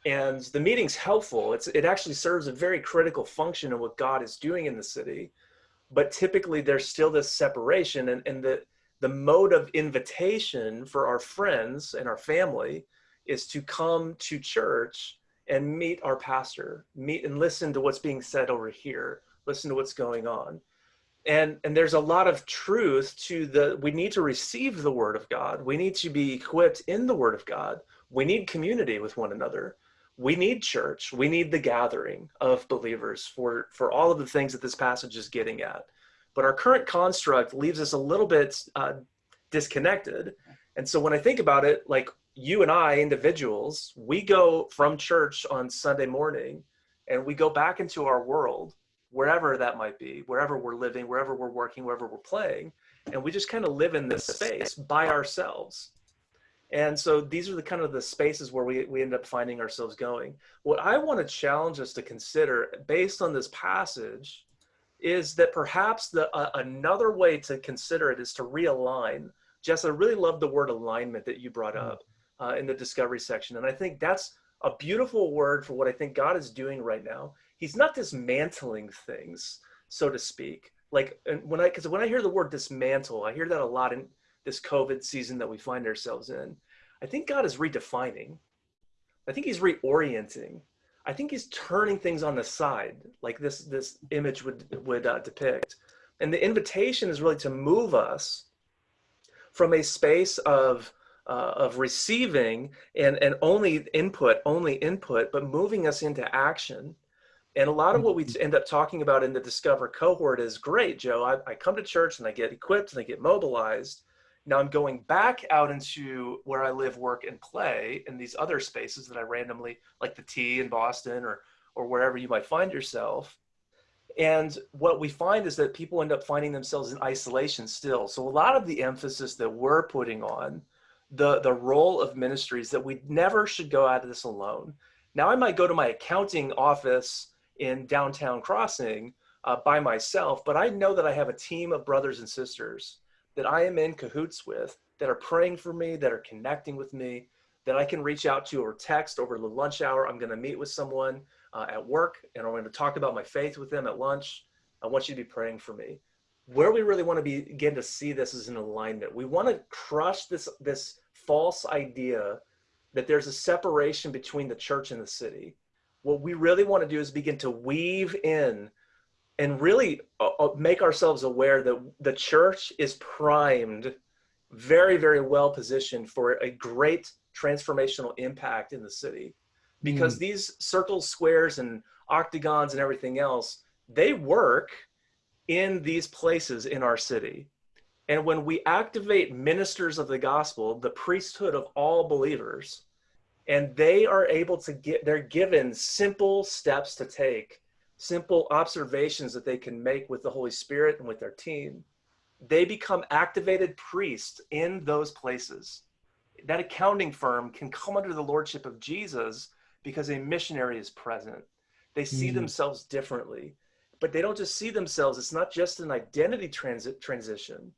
and the meeting's helpful. It's it actually serves a very critical function in what god is doing in the city but typically there's still this separation and, and the the mode of invitation for our friends and our family is to come to church and meet our pastor meet and listen to what's being said over here listen to what's going on. And and there's a lot of truth to the we need to receive the word of god. We need to be equipped in the word of god. We need community with one another we need church. We need the gathering of believers for for all of the things that this passage is getting at. But our current construct leaves us a little bit uh, disconnected. And so when i think about it like you and i individuals we go from church on sunday morning and we go back into our world wherever that might be wherever we're living wherever we're working wherever we're playing and we just kind of live in this space by ourselves and so these are the kind of the spaces where we, we end up finding ourselves going what i want to challenge us to consider based on this passage is that perhaps the uh, another way to consider it is to realign. Jess, I really love the word alignment that you brought up uh, in the discovery section, and I think that's a beautiful word for what I think God is doing right now. He's not dismantling things, so to speak. Like and when I because when I hear the word dismantle, I hear that a lot in this COVID season that we find ourselves in. I think God is redefining. I think He's reorienting. I think he's turning things on the side, like this this image would would uh, depict. And the invitation is really to move us from a space of uh, of receiving and and only input, only input, but moving us into action. And a lot of what we end up talking about in the Discover cohort is great, Joe. I, I come to church and I get equipped and I get mobilized. Now I'm going back out into where I live, work, and play in these other spaces that I randomly, like the T in Boston or or wherever you might find yourself. And what we find is that people end up finding themselves in isolation still. So a lot of the emphasis that we're putting on the the role of ministries that we never should go out of this alone. Now I might go to my accounting office in downtown Crossing uh, by myself, but I know that I have a team of brothers and sisters that I am in cahoots with that are praying for me, that are connecting with me, that I can reach out to or text over the lunch hour. I'm going to meet with someone uh, at work and I'm going to talk about my faith with them at lunch. I want you to be praying for me. Where we really want to begin to see this is an alignment. We want to crush this, this false idea that there's a separation between the church and the city. What we really want to do is begin to weave in and really uh, make ourselves aware that the church is primed, very, very well positioned for a great transformational impact in the city. Because mm. these circles, squares, and octagons and everything else, they work in these places in our city. And when we activate ministers of the gospel, the priesthood of all believers, and they are able to get, they're given simple steps to take simple observations that they can make with the Holy Spirit and with their team, they become activated priests in those places. that accounting firm can come under the lordship of Jesus because a missionary is present. They see Mm. themselves differently, but they don't just see themselves. It's not just an identity transit transition.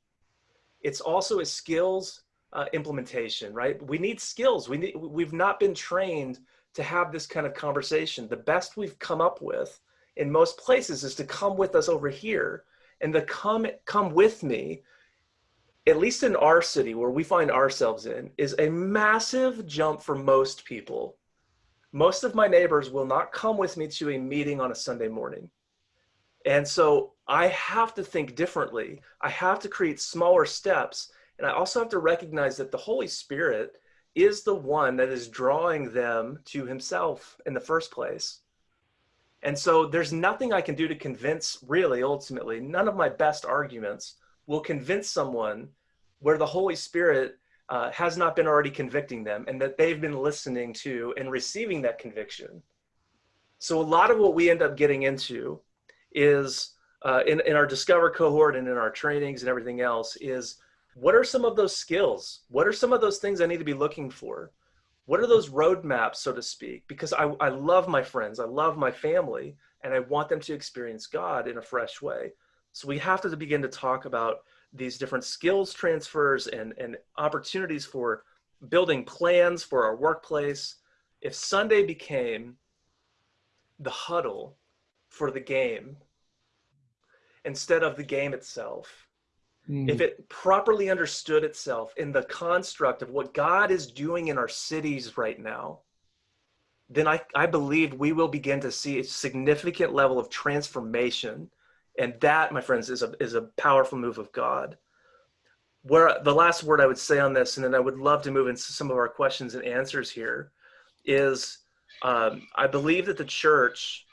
It's also a skills uh, implementation, right? We need skills. We need, we've not been trained to have this kind of conversation. The best we've come up with in most places is to come with us over here and the come come with me at least in our city where we find ourselves in is a massive jump for most people. Most of my neighbors will not come with me to a meeting on a sunday morning. And so i have to think differently. I have to create smaller steps. And i also have to recognize that the holy spirit is the one that is drawing them to himself in the first place and so there's nothing I can do to convince, really, ultimately, none of my best arguments will convince someone where the Holy Spirit uh, has not been already convicting them and that they've been listening to and receiving that conviction. So a lot of what we end up getting into is uh, in, in our Discover cohort and in our trainings and everything else is what are some of those skills? What are some of those things I need to be looking for? What are those roadmaps, so to speak? Because I, I love my friends, I love my family, and I want them to experience God in a fresh way. So we have to begin to talk about these different skills transfers and, and opportunities for building plans for our workplace. If Sunday became the huddle for the game instead of the game itself, Mm. if it properly understood itself in the construct of what God is doing in our cities right now, then I, I believe we will begin to see a significant level of transformation. And that, my friends, is a, is a powerful move of God. Where the last word I would say on this, and then I would love to move into some of our questions and answers here, is um, I believe that the church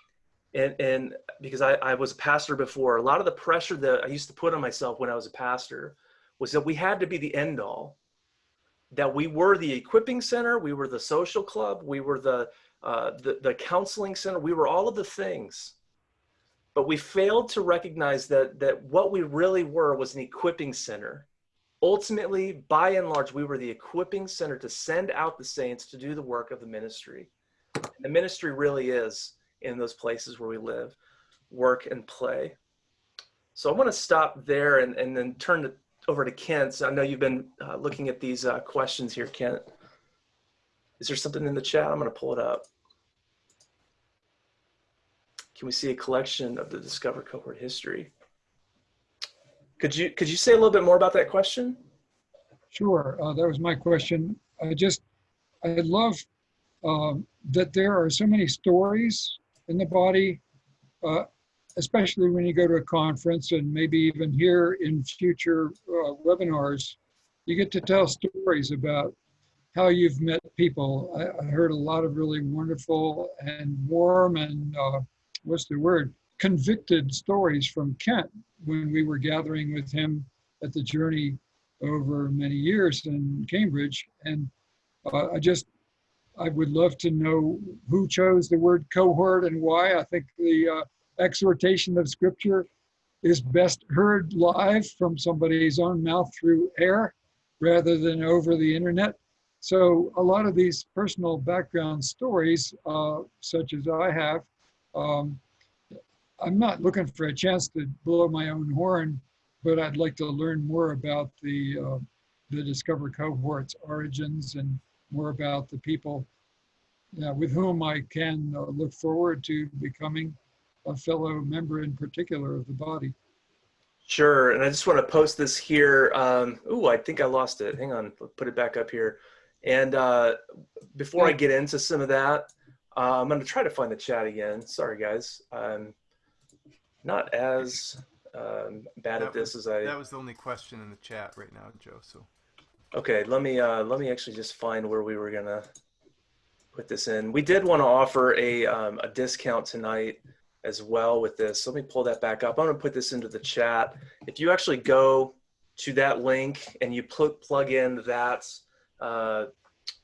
and and because I, I was a pastor before a lot of the pressure that i used to put on myself when i was a pastor was that we had to be the end all that we were the equipping center we were the social club we were the uh, the, the counseling center we were all of the things. But we failed to recognize that that what we really were was an equipping center. Ultimately by and large we were the equipping center to send out the saints to do the work of the ministry. And the ministry really is in those places where we live, work, and play. So I want to stop there and, and then turn it over to Kent. So I know you've been uh, looking at these uh, questions here, Kent. Is there something in the chat? I'm going to pull it up. Can we see a collection of the Discover cohort history? Could you could you say a little bit more about that question? Sure, uh, that was my question. I just, I love um, that there are so many stories in the body, uh, especially when you go to a conference and maybe even here in future uh, webinars, you get to tell stories about how you've met people. I, I heard a lot of really wonderful and warm and uh, what's the word? Convicted stories from Kent when we were gathering with him at the journey over many years in Cambridge. And uh, I just, I would love to know who chose the word cohort and why. I think the uh, exhortation of scripture is best heard live from somebody's own mouth through air rather than over the internet. So a lot of these personal background stories, uh, such as I have, um, I'm not looking for a chance to blow my own horn, but I'd like to learn more about the uh, the Discover cohort's origins and more about the people uh, with whom I can uh, look forward to becoming a fellow member in particular of the body. Sure, and I just want to post this here. Um, ooh, I think I lost it. Hang on, put it back up here. And uh, before I get into some of that, uh, I'm going to try to find the chat again. Sorry, guys. I'm not as um, bad That at this was- as I. That was the only question in the chat right now, Joe. So Okay, let me uh, let me actually just find where we were gonna put this in. We did want to offer a um, a discount tonight as well with this. So let me pull that back up. I'm gonna put this into the chat. If you actually go to that link and you pl- plug in that uh,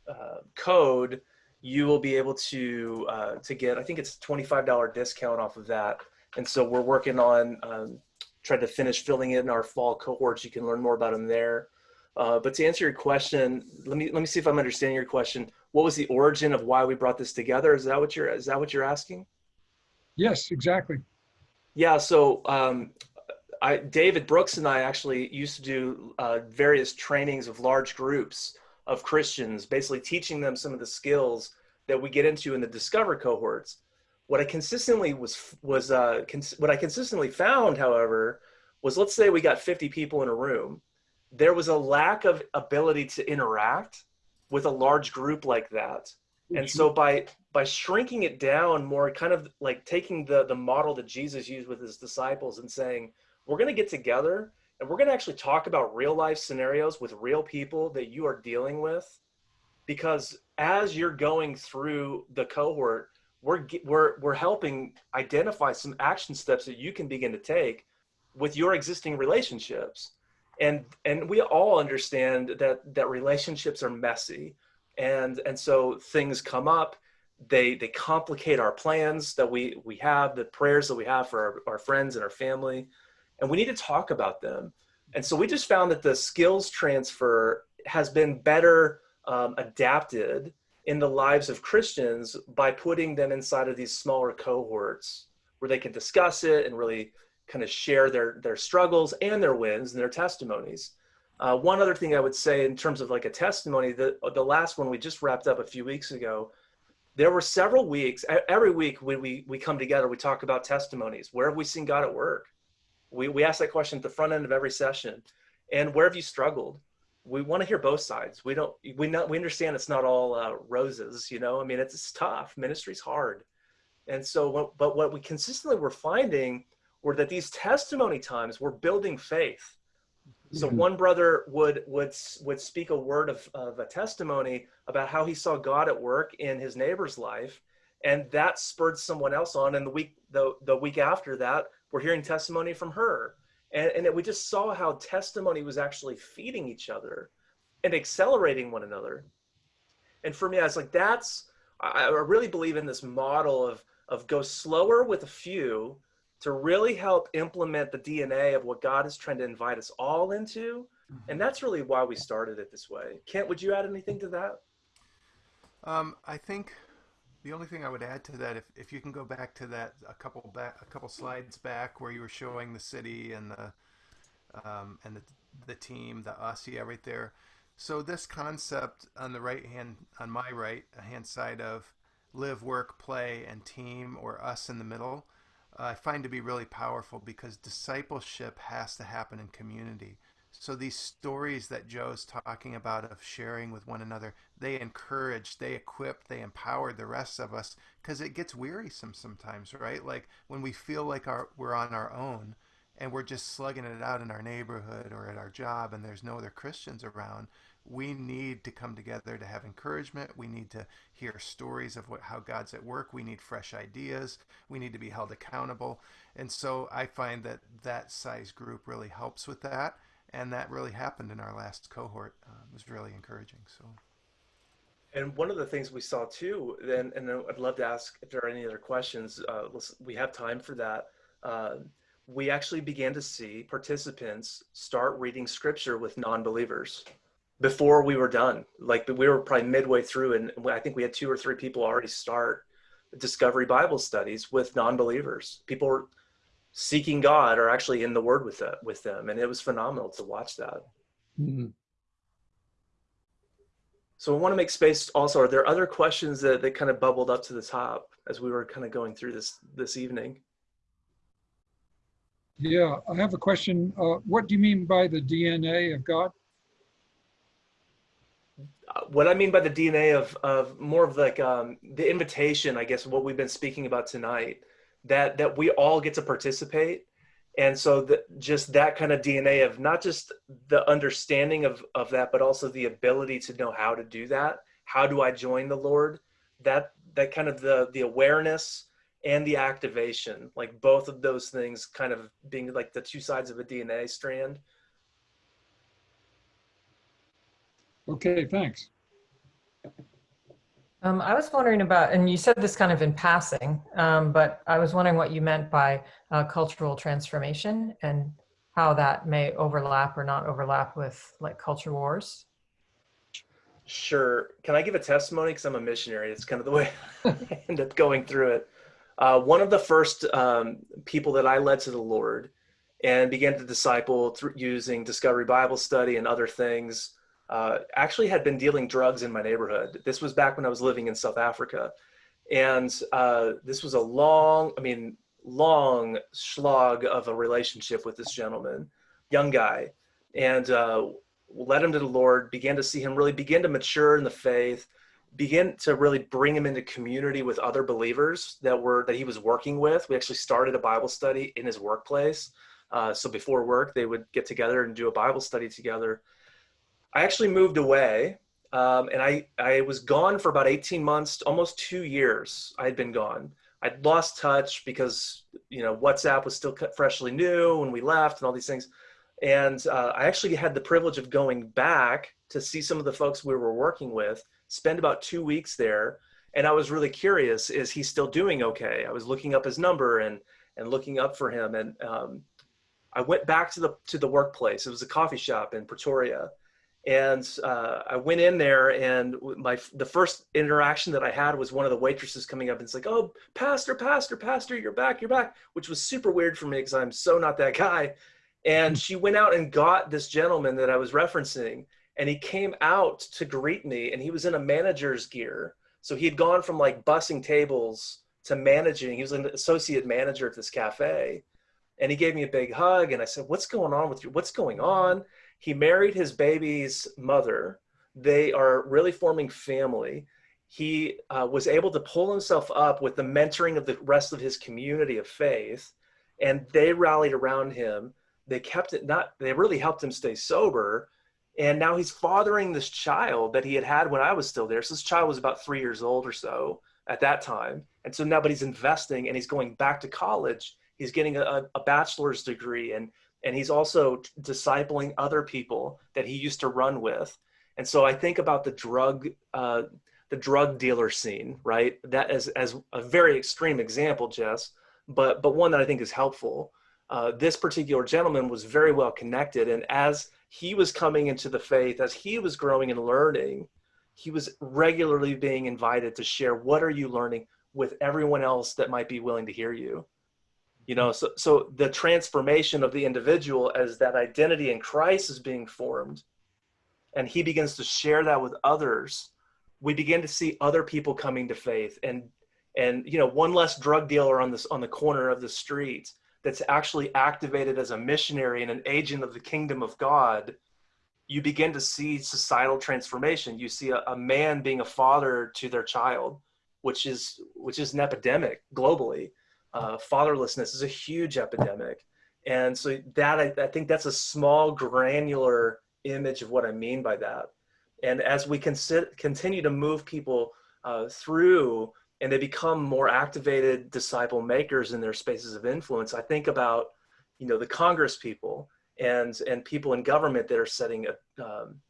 uh, code, you will be able to uh, to get. I think it's a twenty-five dollar discount off of that. And so we're working on um, trying to finish filling in our fall cohorts. You can learn more about them there. Uh, but to answer your question, let me let me see if I'm understanding your question. What was the origin of why we brought this together? Is that what you're is that what you're asking? Yes, exactly. Yeah. So um, I, David Broodryk and I actually used to do uh, various trainings of large groups of Christians, basically teaching them some of the skills that we get into in the Discover cohorts. What I consistently was was uh, cons- what I consistently found, however, was let's say we got 50 people in a room, there was a lack of ability to interact with a large group like that. And so mm-hmm. by by shrinking it down more, kind of like taking the the model that Jesus used with his disciples and saying, we're going to get together and we're going to actually talk about real life scenarios with real people that you are dealing with because as you're going through the cohort we're we're we're helping identify some action steps that you can begin to take with your existing relationships and and we all understand that that relationships are messy and and so things come up they they complicate our plans that we we have the prayers that we have for our, our friends and our family and we need to talk about them. And so we just found that the skills transfer has been better um, adapted in the lives of Christians by putting them inside of these smaller cohorts where they can discuss it and really kind of share their their struggles and their wins and their testimonies. Uh, one other thing I would say in terms of like a testimony, the the last one we just wrapped up a few weeks ago, there were several weeks. Every week when we we come together, we talk about testimonies. Where have we seen God at work? We, we ask that question at the front end of every session. And where have you struggled? We want to hear both sides. We don't, we not, we understand it's not all uh, roses, you know, I mean, it's, it's tough. Ministry's hard. And so, but what we consistently were finding were that these testimony times were building faith. So Mhm. one brother would would would speak a word of, of a testimony about how he saw God at work in his neighbor's life, and that spurred someone else on. And the week the the week after that, we're hearing testimony from her. And, and it, we just saw how testimony was actually feeding each other and accelerating one another. And for me, I was like, that's, I, I really believe in this model of, of go slower with a few to really help implement the DNA of what God is trying to invite us all into. And that's really why we started it this way. Kent, would you add anything to that? Um, I think the only thing I would add to that, if, if you can go back to that a couple back a couple slides back where you were showing the city and the um, and the the team, the us, yeah, right there. So this concept on the right hand on my right hand side of live, work, play, and team, or us in the middle, I find to be really powerful because discipleship has to happen in community. So these stories that Joe's talking about of sharing with one another, they encourage, they equip, they empower the rest of us because it gets wearisome sometimes, right? Like when we feel like our, we're on our own and we're just slugging it out in our neighborhood or at our job and there's no other Christians around, we need to come together to have encouragement. We need to hear stories of what how God's at work. We need fresh ideas. We need to be held accountable. And so I find that that size group really helps with that and that really happened in our last cohort. Uh, it was really encouraging. So, And one of the things we saw too, then, and I'd love to ask if there are any other questions. Uh, we have time for that. Uh, we actually began to see participants start reading scripture with non-believers before we were done. Like we were probably midway through, and I think we had two or three people already start discovery Bible studies with non-believers. People were seeking God are actually in the Word with that with them, and it was phenomenal to watch that. Mhm. So I want to make space. Also, are there other questions that that kind of bubbled up to the top as we were kind of going through this this evening? Yeah, I have a question. Uh, what do you mean by the DNA of God? What I mean by the DNA of of more of like um, the invitation, I guess, what we've been speaking about tonight, that that we all get to participate, and so that just that kind of DNA of not just the understanding of of that, but also the ability to know how to do that. How do I join the Lord? That that kind of the the awareness and the activation, like both of those things, kind of being like the two sides of a DNA strand. Okay, thanks. Um, I was wondering about, and you said this kind of in passing, um, but I was wondering what you meant by uh, cultural transformation and how that may overlap or not overlap with like culture wars. Sure. Can I give a testimony? Because I'm a missionary. It's kind of the way I end up going through it. Uh, one of the first um, people that I led to the Lord and began to disciple through using Discovery Bible Study and other things uh, actually had been dealing drugs in my neighborhood. This was back when I was living in South Africa. And uh, this was a long, I mean, long slog of a relationship with this gentleman, young guy. And uh, led him to the Lord, began to see him really begin to mature in the faith, begin to really bring him into community with other believers that were that he was working with. We actually started a Bible study in his workplace. Uh, so before work, they would get together and do a Bible study together. I actually moved away, um, and I I was gone for about 18 months, almost two years. I had been gone. I'd lost touch because you know WhatsApp was still freshly new when we left, and all these things. And uh, I actually had the privilege of going back to see some of the folks we were working with, spend about two weeks there. And I was really curious, is he still doing okay? I was looking up his number and, and looking up for him. And um, I went back to the, to the workplace. It was a coffee shop in Pretoria. And uh, I went in there and my, the first interaction that I had was one of the waitresses coming up and it's like, oh, pastor, pastor, pastor, you're back, you're back, which was super weird for me because I'm so not that guy. And she went out and got this gentleman that I was referencing, and he came out to greet me, and he was in a manager's gear. So he had gone from like bussing tables to managing. He was an associate manager at this cafe. And he gave me a big hug, and I said, What's going on with you? What's going on? He married his baby's mother. They are really forming family. He uh, was able to pull himself up with the mentoring of the rest of his community of faith, and they rallied around him they kept it not they really helped him stay sober and now he's fathering this child that he had had when i was still there so this child was about three years old or so at that time and so now but he's investing and he's going back to college he's getting a, a bachelor's degree and and he's also discipling other people that he used to run with and so i think about the drug uh, the drug dealer scene right that as as a very extreme example jess but but one that i think is helpful uh, this particular gentleman was very well connected. And as he was coming into the faith, as he was growing and learning, he was regularly being invited to share what are you learning with everyone else that might be willing to hear you. You know, so, so the transformation of the individual as that identity in Christ is being formed, and he begins to share that with others, we begin to see other people coming to faith and and you know one less drug dealer on this on the corner of the street that's actually activated as a missionary and an agent of the kingdom of God, you begin to see societal transformation. You see a, a, man being a father to their child, which is which is an epidemic globally. Uh, fatherlessness is a huge epidemic, and so that I, I think that's a small granular image of what I mean by that. And as we continue to move people uh, through and they become more activated disciple makers in their spaces of influence. I think about, you know, the Congress people and and people in government that are setting a, um,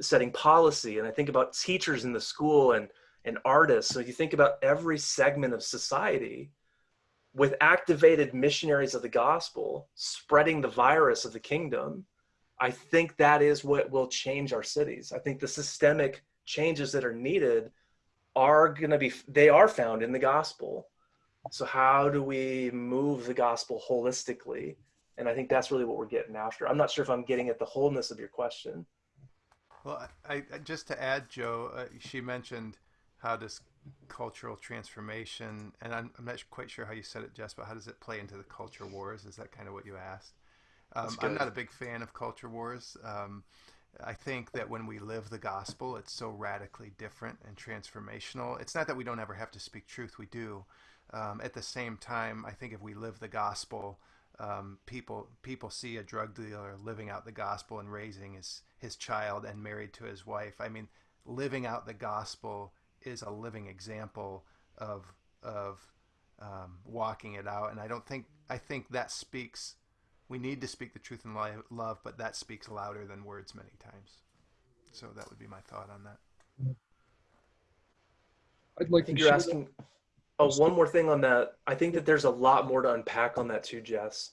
setting policy, and I think about teachers in the school and and artists. So you think about every segment of society with activated missionaries of the gospel spreading the virus of the kingdom. I think that is what will change our cities. I think the systemic changes that are needed are going to be they are found in the gospel so how do we move the gospel holistically and i think that's really what we're getting after i'm not sure if i'm getting at the wholeness of your question well i, I just to add joe uh, she mentioned how this cultural transformation and I'm, I'm, not quite sure how you said it jess but how does it play into the culture wars is that kind of what you asked um, i'm not a big fan of culture wars um, I think that when we live the gospel, it's so radically different and transformational. It's not that we don't ever have to speak truth, we do. Um, at the same time, I think if we live the gospel, um, people people see a drug dealer living out the gospel and raising his his child and married to his wife. I mean, living out the gospel is a living example of of um, walking it out, and I don't think I think that speaks we need to speak the truth in love, but that speaks louder than words many times. So that would be my thought on that. I'd like I think to you're share- asking. Oh, one more thing on that. I think that there's a lot more to unpack on that too, Jess.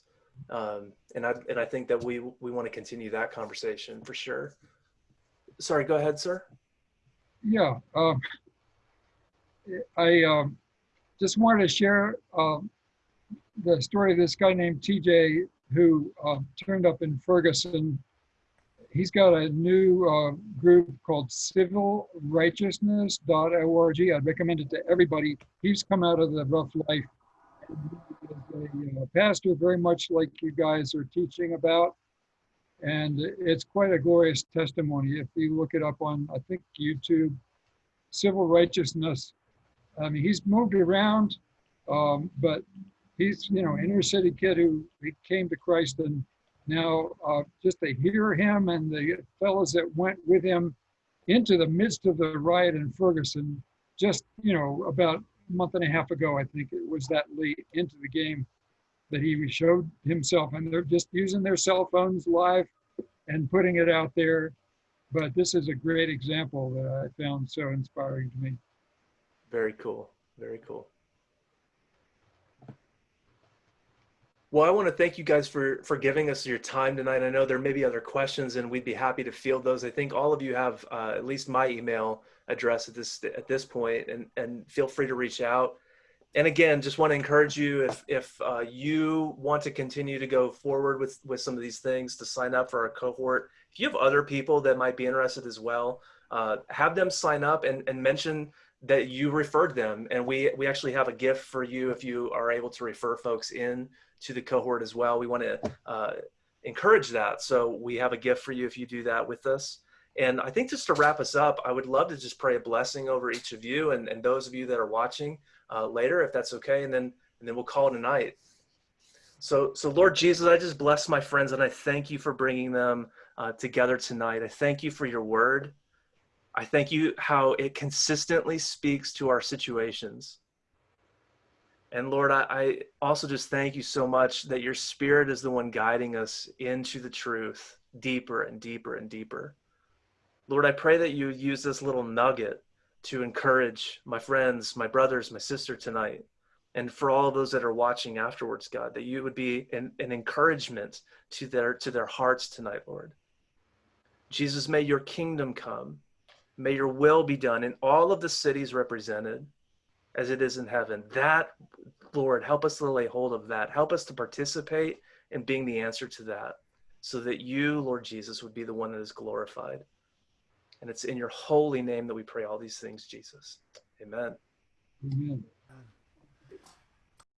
Um, and I and I think that we we want to continue that conversation for sure. Sorry, go ahead, sir. Yeah, um, I um, just wanted to share um, the story of this guy named TJ who uh, turned up in Ferguson. He's got a new uh, group called civilrighteousness.org. I'd recommend it to everybody. He's come out of the rough life. A uh, pastor, very much like you guys are teaching about. And it's quite a glorious testimony. If you look it up on, I think, YouTube, civil righteousness. I mean, he's moved around, um, but he's, you know, inner city kid who came to Christ and now uh, just to hear him and the fellows that went with him into the midst of the riot in Ferguson, just, you know, about a month and a half ago, I think it was that late into the game that he showed himself and they're just using their cell phones live and putting it out there. But this is a great example that I found so inspiring to me. Very cool. Very cool. Well, I want to thank you guys for for giving us your time tonight. I know there may be other questions, and we'd be happy to field those. I think all of you have uh, at least my email address at this at this point, and and feel free to reach out. And again, just want to encourage you if if uh, you want to continue to go forward with with some of these things, to sign up for our cohort. If you have other people that might be interested as well, uh, have them sign up and and mention that you referred them, and we we actually have a gift for you if you are able to refer folks in to the cohort as well. We want to uh, encourage that. So we have a gift for you if you do that with us. And I think just to wrap us up, I would love to just pray a blessing over each of you and, and those of you that are watching uh, later, if that's okay. And then, and then we'll call it a night. So, so Lord Jesus, I just bless my friends and I thank you for bringing them uh, together tonight. I thank you for your word. I thank you how it consistently speaks to our situations. And Lord, I, I, also just thank you so much that your spirit is the one guiding us into the truth deeper and deeper and deeper. Lord, I pray that you use this little nugget to encourage my friends, my brothers, my sister tonight. And for all those that are watching afterwards, God, that you would be an, an encouragement to their, to their hearts tonight, Lord. Jesus, may your kingdom come. May your will be done in all of the cities represented as it is in heaven. That, Lord, help us to lay hold of that. Help us to participate in being the answer to that so that you, Lord Jesus, would be the one that is glorified. And it's in your holy name that we pray all these things, Jesus. Amen. Amen.